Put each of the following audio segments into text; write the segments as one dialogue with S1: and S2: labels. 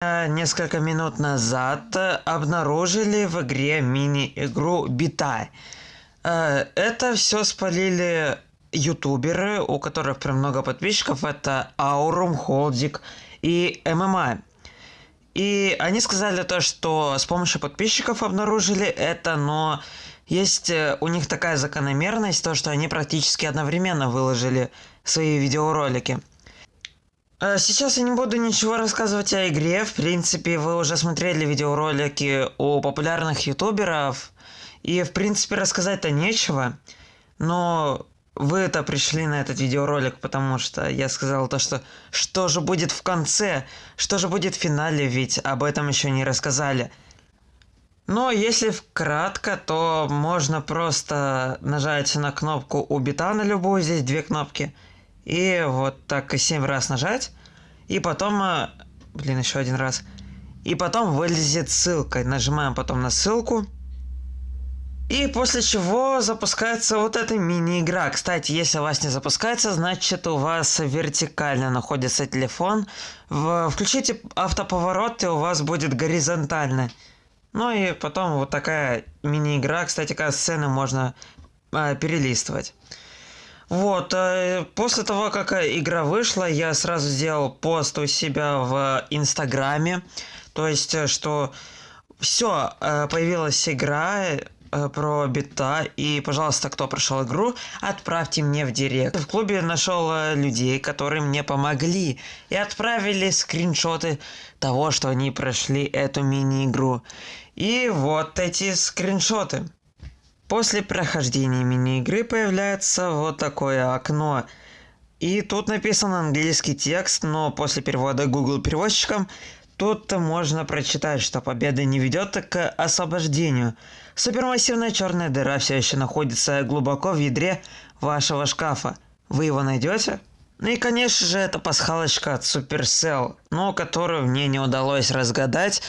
S1: Несколько минут назад э, обнаружили в игре мини-игру Битай. Э, Это все спалили ютуберы, у которых прям много подписчиков. Это Аурум, Холдик и ММА. И они сказали то, что с помощью подписчиков обнаружили это, но есть э, у них такая закономерность, то, что они практически одновременно выложили свои видеоролики. Э, Сейчас я не буду ничего рассказывать о игре. В принципе, вы уже смотрели видеоролики у популярных ютуберов. И, в принципе, рассказать-то нечего. Но вы-то пришли на этот видеоролик, потому что я сказал то, что что же будет в конце, что же будет в финале, ведь об этом еще не рассказали. Но если вкратко, то можно просто нажать на кнопку у бита на любую, здесь две кнопки. И вот так и 7 раз нажать. И потом, э, блин, еще один раз. И потом вылезет ссылка. Нажимаем потом на ссылку. И после чего запускается вот эта мини-игра. Кстати, если у вас не запускается, значит у вас вертикально находится телефон. Включите автоповорот, и у вас будет горизонтально. Ну и потом вот такая мини-игра. Кстати, как сцены можно э, перелистывать. Вот, э, после того, как игра вышла, я сразу сделал пост у себя в Инстаграме. То есть, э, что все, э, появилась игра, э, про бита. И, пожалуйста, кто прошел игру, отправьте мне в директ. В клубе нашел э, людей, которые мне помогли. И отправили скриншоты того, что они прошли эту мини-игру. И вот эти скриншоты. После прохождения мини-игры появляется вот такое окно. И тут написан английский текст, но после перевода Google переводчиком Тут можно прочитать, что победа не ведет к освобождению. Супермассивная черная дыра все еще находится глубоко в ядре вашего шкафа. Вы его найдете? Ну и конечно же это пасхалочка от Supercell, но которую мне не удалось разгадать.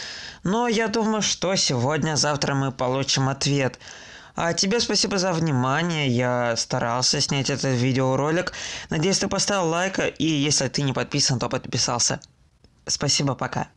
S1: Но я думаю, что сегодня-завтра мы получим ответ. А тебе спасибо за внимание, я старался снять этот видеоролик. Надеюсь, ты поставил лайк, и если ты не подписан, то подписался. Спасибо, пока.